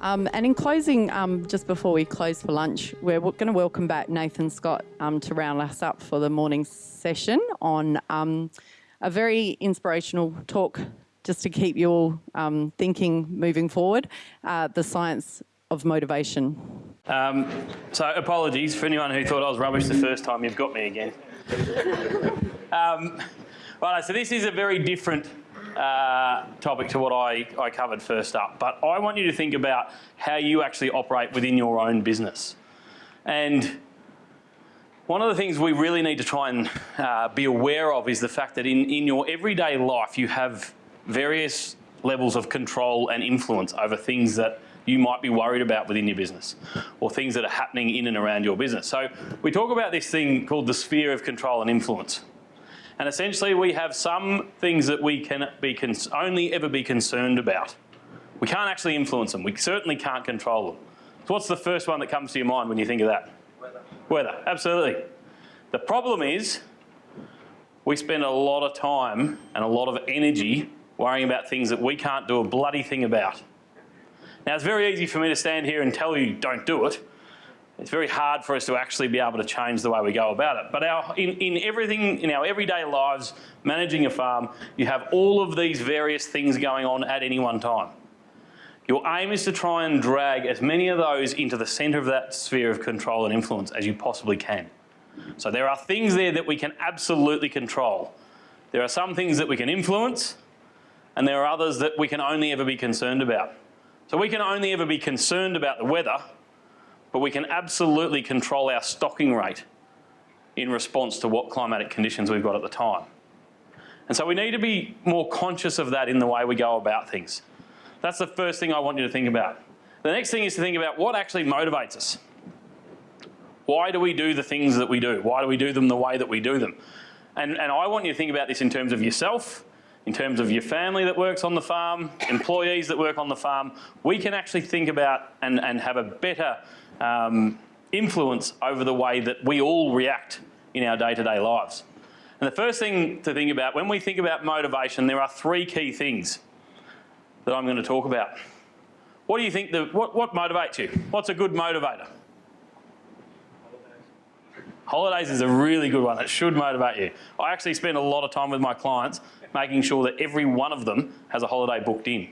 Um, and in closing, um, just before we close for lunch, we're going to welcome back Nathan Scott um, to round us up for the morning session on um, a very inspirational talk just to keep you all um, thinking moving forward, uh, the science of motivation. Um, so apologies for anyone who thought I was rubbish the first time, you've got me again. right, so this is a very different uh, topic to what I, I covered first up, but I want you to think about how you actually operate within your own business. And one of the things we really need to try and uh, be aware of is the fact that in, in your everyday life you have various levels of control and influence over things that you might be worried about within your business or things that are happening in and around your business. So we talk about this thing called the sphere of control and influence. And essentially we have some things that we can be only ever be concerned about. We can't actually influence them. We certainly can't control them. So what's the first one that comes to your mind when you think of that? Weather. Weather, absolutely. The problem is we spend a lot of time and a lot of energy worrying about things that we can't do a bloody thing about. Now it's very easy for me to stand here and tell you don't do it, it's very hard for us to actually be able to change the way we go about it. But our, in, in everything, in our everyday lives, managing a farm, you have all of these various things going on at any one time. Your aim is to try and drag as many of those into the centre of that sphere of control and influence as you possibly can. So there are things there that we can absolutely control. There are some things that we can influence, and there are others that we can only ever be concerned about. So we can only ever be concerned about the weather but we can absolutely control our stocking rate in response to what climatic conditions we've got at the time. And so we need to be more conscious of that in the way we go about things. That's the first thing I want you to think about. The next thing is to think about what actually motivates us. Why do we do the things that we do? Why do we do them the way that we do them? And, and I want you to think about this in terms of yourself, in terms of your family that works on the farm, employees that work on the farm. We can actually think about and, and have a better um, influence over the way that we all react in our day-to-day -day lives. And the first thing to think about, when we think about motivation, there are three key things that I'm going to talk about. What do you think, the, what, what motivates you? What's a good motivator? Holidays is a really good one. It should motivate you. I actually spend a lot of time with my clients making sure that every one of them has a holiday booked in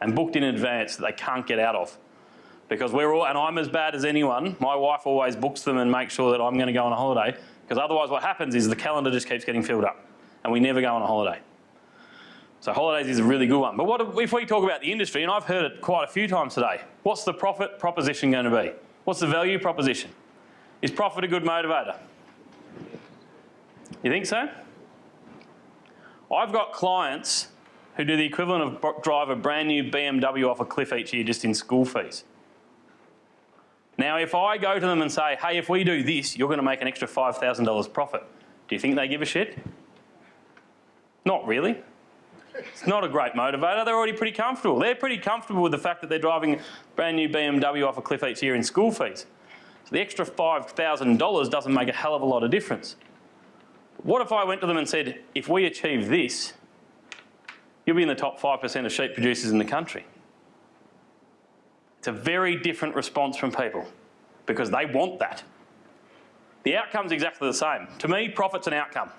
and booked in advance that they can't get out of because we're all, and I'm as bad as anyone. My wife always books them and makes sure that I'm going to go on a holiday because otherwise what happens is the calendar just keeps getting filled up and we never go on a holiday. So holidays is a really good one. But what if we talk about the industry, and I've heard it quite a few times today, what's the profit proposition going to be? What's the value proposition? Is profit a good motivator? You think so? I've got clients who do the equivalent of drive a brand new BMW off a cliff each year just in school fees. Now, if I go to them and say, hey, if we do this, you're going to make an extra $5,000 profit, do you think they give a shit? Not really. It's not a great motivator. They're already pretty comfortable. They're pretty comfortable with the fact that they're driving brand new BMW off a cliff each year in school fees. So the extra $5,000 doesn't make a hell of a lot of difference. What if I went to them and said, if we achieve this, you'll be in the top 5% of sheep producers in the country. It's a very different response from people because they want that. The outcome's exactly the same. To me, profit's an outcome.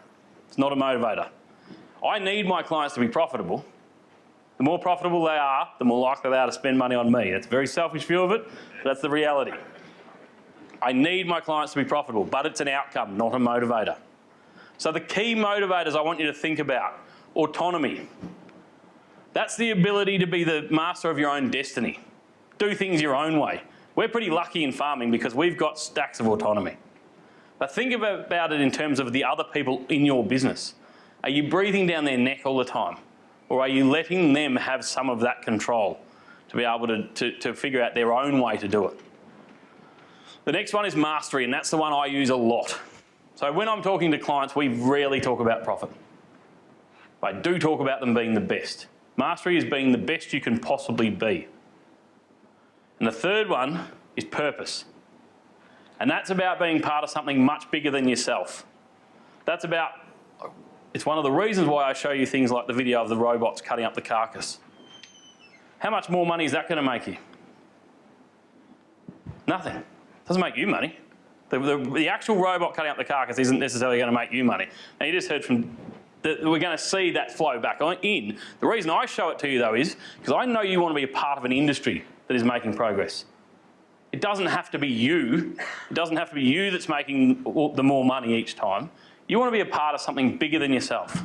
It's not a motivator. I need my clients to be profitable. The more profitable they are, the more likely they are to spend money on me. It's a very selfish view of it, but that's the reality. I need my clients to be profitable, but it's an outcome, not a motivator. So the key motivators I want you to think about, autonomy. That's the ability to be the master of your own destiny do things your own way. We're pretty lucky in farming because we've got stacks of autonomy. But think about it in terms of the other people in your business. Are you breathing down their neck all the time? Or are you letting them have some of that control to be able to, to, to figure out their own way to do it? The next one is mastery, and that's the one I use a lot. So when I'm talking to clients, we rarely talk about profit. I do talk about them being the best. Mastery is being the best you can possibly be. And the third one is purpose. And that's about being part of something much bigger than yourself. That's about, it's one of the reasons why I show you things like the video of the robots cutting up the carcass. How much more money is that going to make you? Nothing. It Doesn't make you money. The, the, the actual robot cutting up the carcass isn't necessarily going to make you money. Now, you just heard from that we're going to see that flow back in. The reason I show it to you though is because I know you want to be a part of an industry that is making progress. It doesn't have to be you. It doesn't have to be you that's making the more money each time. You want to be a part of something bigger than yourself.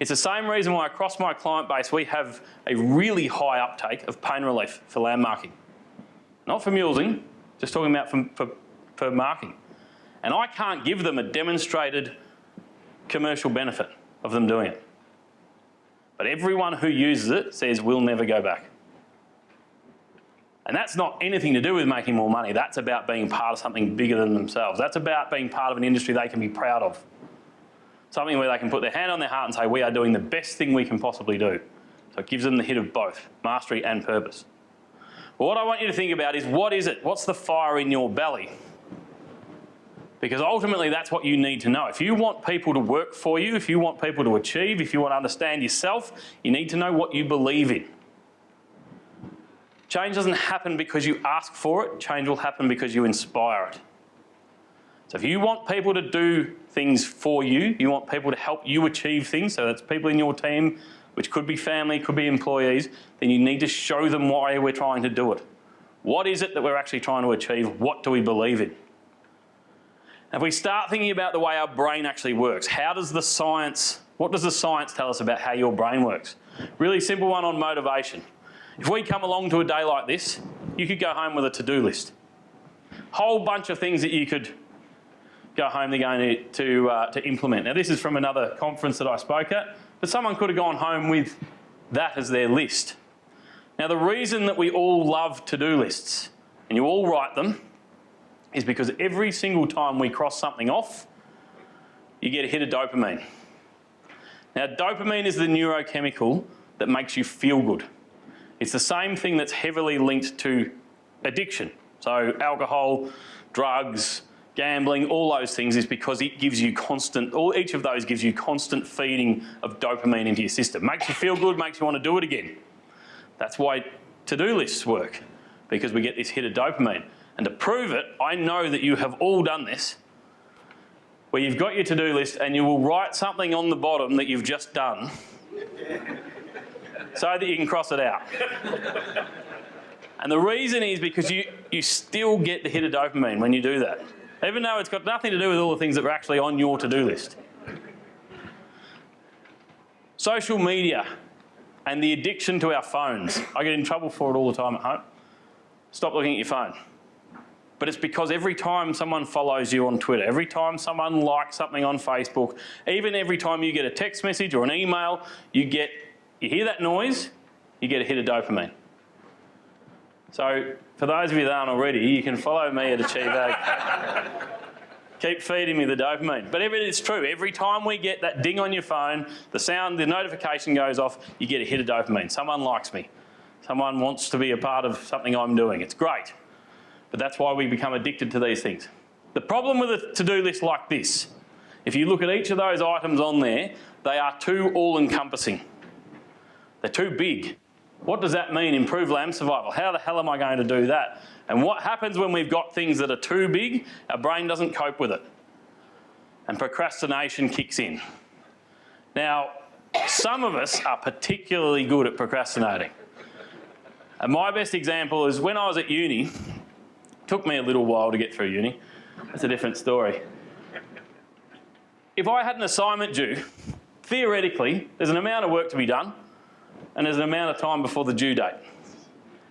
It's the same reason why across my client base we have a really high uptake of pain relief for lamb marking. Not for mulesing, just talking about for, for, for marking. And I can't give them a demonstrated commercial benefit of them doing it. But everyone who uses it says we'll never go back. And that's not anything to do with making more money. That's about being part of something bigger than themselves. That's about being part of an industry they can be proud of. Something where they can put their hand on their heart and say, we are doing the best thing we can possibly do. So it gives them the hit of both, mastery and purpose. But what I want you to think about is what is it? What's the fire in your belly? Because ultimately that's what you need to know. If you want people to work for you, if you want people to achieve, if you want to understand yourself, you need to know what you believe in. Change doesn't happen because you ask for it, change will happen because you inspire it. So if you want people to do things for you, you want people to help you achieve things, so that's people in your team, which could be family, could be employees, then you need to show them why we're trying to do it. What is it that we're actually trying to achieve? What do we believe in? If we start thinking about the way our brain actually works, how does the science, what does the science tell us about how your brain works? Really simple one on motivation. If we come along to a day like this, you could go home with a to-do list. Whole bunch of things that you could go home they're to, to, uh, to implement. Now this is from another conference that I spoke at, but someone could have gone home with that as their list. Now the reason that we all love to-do lists, and you all write them, is because every single time we cross something off, you get a hit of dopamine. Now dopamine is the neurochemical that makes you feel good. It's the same thing that's heavily linked to addiction. So alcohol, drugs, gambling, all those things is because it gives you constant, all, each of those gives you constant feeding of dopamine into your system. Makes you feel good, makes you want to do it again. That's why to-do lists work, because we get this hit of dopamine. And to prove it, I know that you have all done this, where you've got your to-do list and you will write something on the bottom that you've just done so that you can cross it out. And the reason is because you, you still get the hit of dopamine when you do that, even though it's got nothing to do with all the things that are actually on your to-do list. Social media and the addiction to our phones. I get in trouble for it all the time at home. Stop looking at your phone. But it's because every time someone follows you on Twitter, every time someone likes something on Facebook, even every time you get a text message or an email, you get you hear that noise, you get a hit of dopamine. So for those of you that aren't already, you can follow me at Achieve Ag. Keep feeding me the dopamine. But it's true, every time we get that ding on your phone, the sound, the notification goes off, you get a hit of dopamine. Someone likes me. Someone wants to be a part of something I'm doing. It's great. But that's why we become addicted to these things. The problem with a to-do list like this, if you look at each of those items on there, they are too all-encompassing. They're too big. What does that mean? Improve lamb survival. How the hell am I going to do that? And what happens when we've got things that are too big? Our brain doesn't cope with it. And procrastination kicks in. Now, some of us are particularly good at procrastinating. And my best example is when I was at uni, took me a little while to get through uni. That's a different story. If I had an assignment due, theoretically, there's an amount of work to be done and there's an amount of time before the due date.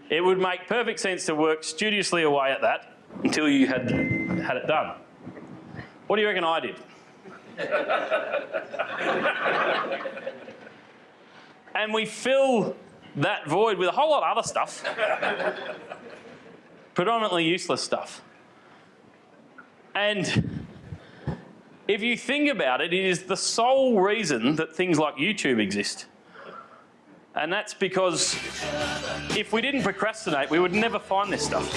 It would make perfect sense to work studiously away at that until you had, had it done. What do you reckon I did? and we fill that void with a whole lot of other stuff. Predominantly useless stuff. And if you think about it, it is the sole reason that things like YouTube exist. And that's because if we didn't procrastinate, we would never find this stuff.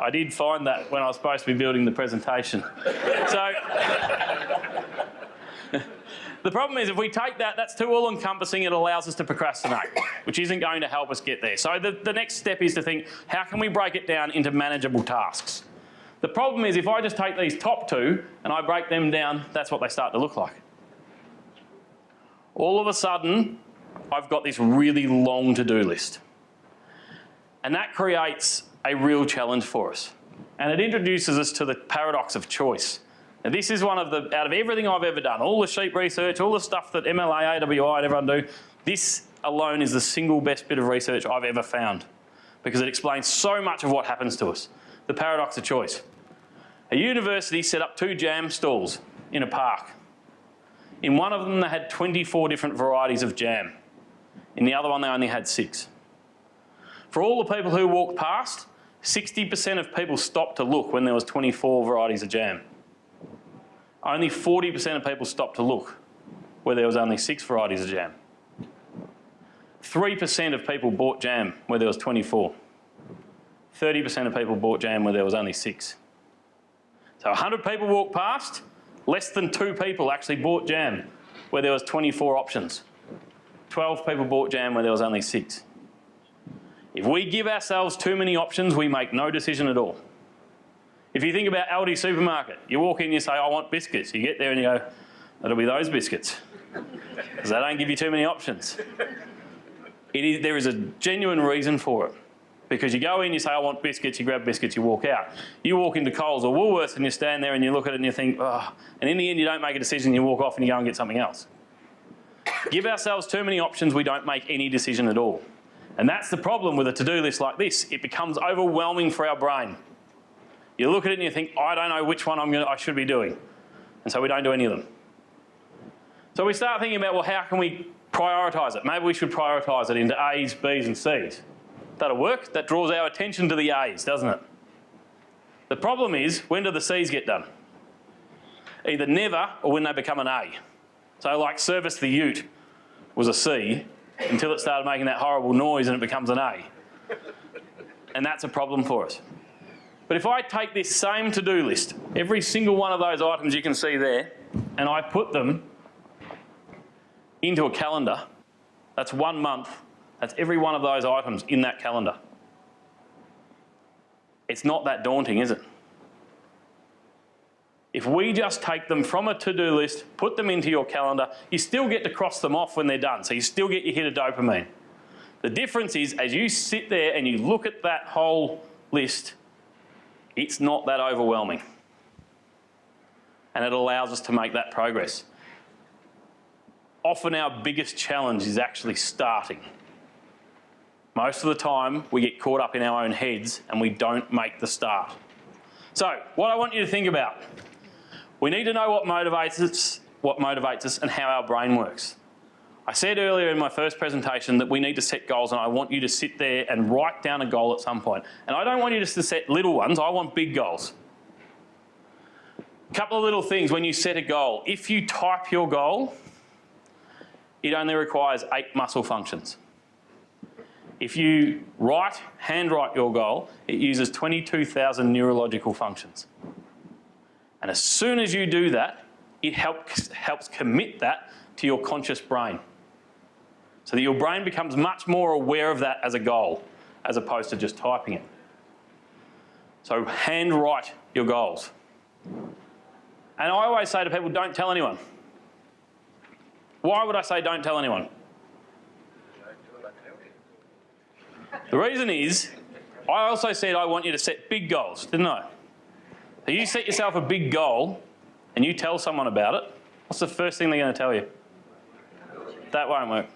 I did find that when I was supposed to be building the presentation. So, The problem is if we take that, that's too all encompassing, it allows us to procrastinate, which isn't going to help us get there. So the, the next step is to think, how can we break it down into manageable tasks? The problem is if I just take these top two and I break them down, that's what they start to look like. All of a sudden, I've got this really long to-do list. And that creates a real challenge for us. And it introduces us to the paradox of choice. Now this is one of the, out of everything I've ever done, all the sheep research, all the stuff that MLA, AWI and everyone do, this alone is the single best bit of research I've ever found because it explains so much of what happens to us. The paradox of choice. A university set up two jam stalls in a park. In one of them they had 24 different varieties of jam. In the other one they only had six. For all the people who walked past, 60% of people stopped to look when there was 24 varieties of jam. Only 40% of people stopped to look where there was only six varieties of jam. 3% of people bought jam where there was 24. 30% of people bought jam where there was only six. So 100 people walked past, less than two people actually bought jam where there was 24 options. 12 people bought jam where there was only six. If we give ourselves too many options, we make no decision at all. If you think about Aldi supermarket, you walk in, you say, I want biscuits. You get there and you go, that'll be those biscuits. Because they don't give you too many options. There is a genuine reason for it. Because you go in, you say, I want biscuits, you grab biscuits, you walk out. You walk into Coles or Woolworths and you stand there and you look at it and you think, oh, and in the end you don't make a decision, you walk off and you go and get something else. Give ourselves too many options, we don't make any decision at all. And that's the problem with a to-do list like this. It becomes overwhelming for our brain. You look at it and you think, I don't know which one I'm gonna, I should be doing. And so we don't do any of them. So we start thinking about, well, how can we prioritise it? Maybe we should prioritise it into A's, B's and C's. That'll work. That draws our attention to the A's, doesn't it? The problem is, when do the C's get done? Either never or when they become an A. So like service the ute was a C until it started making that horrible noise and it becomes an A. And that's a problem for us. But if I take this same to-do list, every single one of those items you can see there, and I put them into a calendar, that's one month, that's every one of those items in that calendar. It's not that daunting, is it? If we just take them from a to-do list, put them into your calendar, you still get to cross them off when they're done, so you still get your hit of dopamine. The difference is as you sit there and you look at that whole list, it's not that overwhelming. And it allows us to make that progress. Often our biggest challenge is actually starting. Most of the time we get caught up in our own heads and we don't make the start. So what I want you to think about, we need to know what motivates us, what motivates us and how our brain works. I said earlier in my first presentation that we need to set goals and I want you to sit there and write down a goal at some point. And I don't want you just to set little ones, I want big goals. A couple of little things when you set a goal. If you type your goal, it only requires eight muscle functions. If you write, handwrite your goal, it uses 22,000 neurological functions. And as soon as you do that, it helps, helps commit that to your conscious brain so that your brain becomes much more aware of that as a goal as opposed to just typing it. So handwrite your goals. And I always say to people, don't tell anyone. Why would I say don't tell anyone? The reason is, I also said I want you to set big goals, didn't I? So you set yourself a big goal and you tell someone about it, what's the first thing they're going to tell you? That won't work.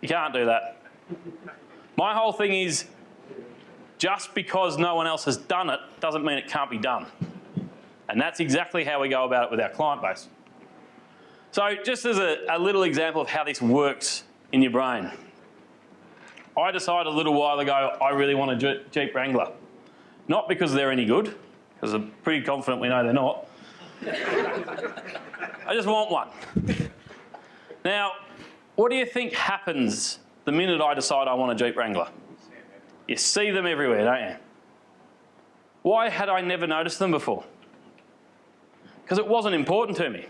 You can't do that. My whole thing is just because no one else has done it doesn't mean it can't be done. And that's exactly how we go about it with our client base. So just as a, a little example of how this works in your brain. I decided a little while ago I really want a Jeep Wrangler. Not because they're any good, because I'm pretty confident we know they're not. I just want one. Now, what do you think happens the minute I decide I want a Jeep Wrangler? You see them everywhere, don't you? Why had I never noticed them before? Because it wasn't important to me.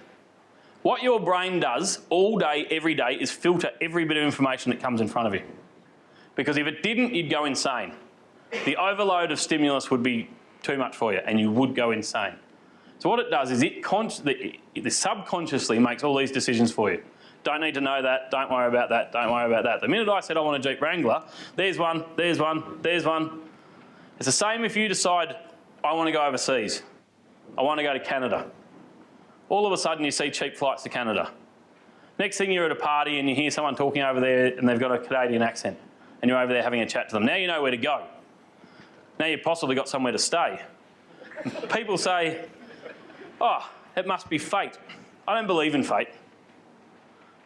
What your brain does all day, every day, is filter every bit of information that comes in front of you. Because if it didn't, you'd go insane. The overload of stimulus would be too much for you and you would go insane. So what it does is it, the, subconsciously makes all these decisions for you. Don't need to know that, don't worry about that, don't worry about that. The minute I said I want a Jeep Wrangler, there's one, there's one, there's one. It's the same if you decide, I want to go overseas. I want to go to Canada. All of a sudden you see cheap flights to Canada. Next thing you're at a party and you hear someone talking over there and they've got a Canadian accent and you're over there having a chat to them. Now you know where to go. Now you've possibly got somewhere to stay. People say, oh, it must be fate. I don't believe in fate.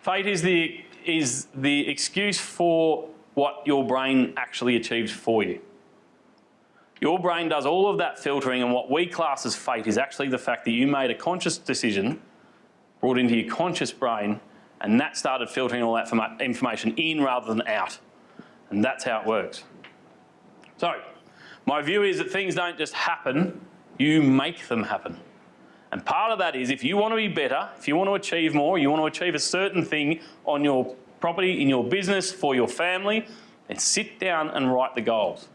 Fate is the, is the excuse for what your brain actually achieves for you. Your brain does all of that filtering and what we class as fate is actually the fact that you made a conscious decision brought into your conscious brain and that started filtering all that information in rather than out. And that's how it works. So, my view is that things don't just happen, you make them happen. And part of that is if you want to be better, if you want to achieve more, you want to achieve a certain thing on your property, in your business, for your family, then sit down and write the goals.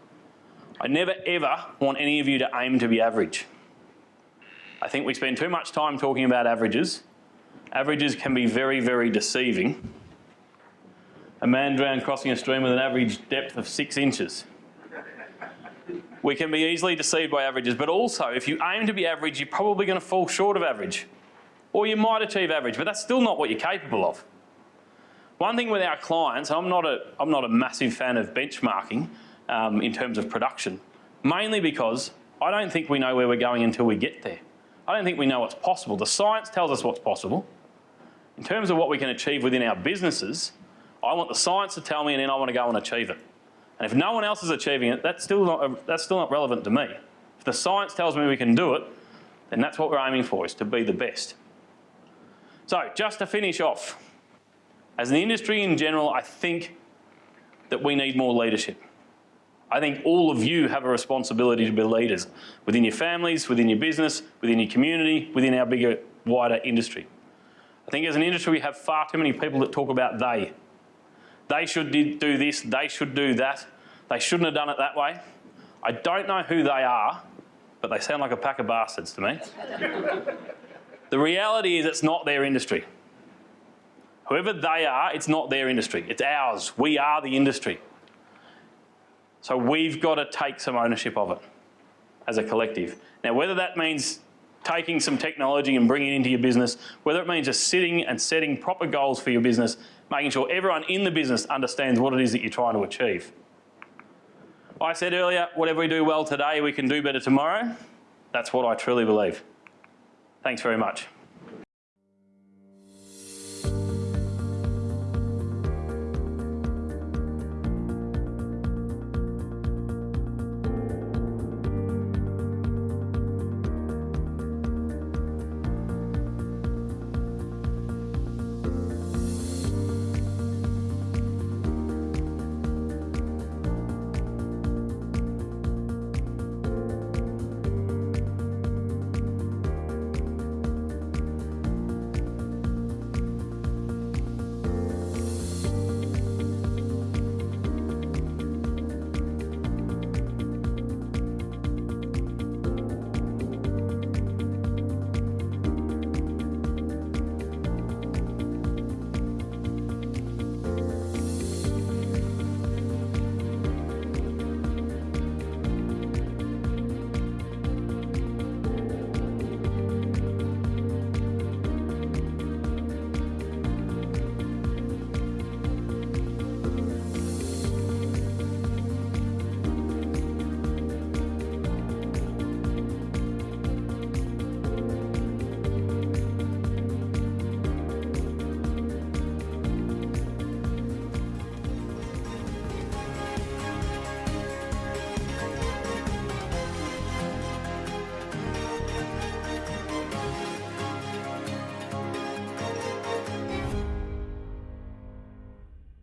I never ever want any of you to aim to be average. I think we spend too much time talking about averages. Averages can be very, very deceiving. A man drowned crossing a stream with an average depth of six inches. We can be easily deceived by averages, but also if you aim to be average, you're probably going to fall short of average. Or you might achieve average, but that's still not what you're capable of. One thing with our clients, I'm not a, I'm not a massive fan of benchmarking um, in terms of production, mainly because I don't think we know where we're going until we get there. I don't think we know what's possible. The science tells us what's possible. In terms of what we can achieve within our businesses, I want the science to tell me and then I want to go and achieve it. And if no one else is achieving it, that's still not, that's still not relevant to me. If the science tells me we can do it, then that's what we're aiming for, is to be the best. So just to finish off, as an industry in general, I think that we need more leadership. I think all of you have a responsibility to be leaders within your families, within your business, within your community, within our bigger, wider industry. I think as an industry we have far too many people that talk about they. They should do this, they should do that. They shouldn't have done it that way. I don't know who they are, but they sound like a pack of bastards to me. the reality is it's not their industry. Whoever they are, it's not their industry. It's ours. We are the industry. So we've got to take some ownership of it as a collective. Now, whether that means taking some technology and bringing it into your business, whether it means just sitting and setting proper goals for your business, making sure everyone in the business understands what it is that you're trying to achieve. I said earlier, whatever we do well today, we can do better tomorrow. That's what I truly believe. Thanks very much.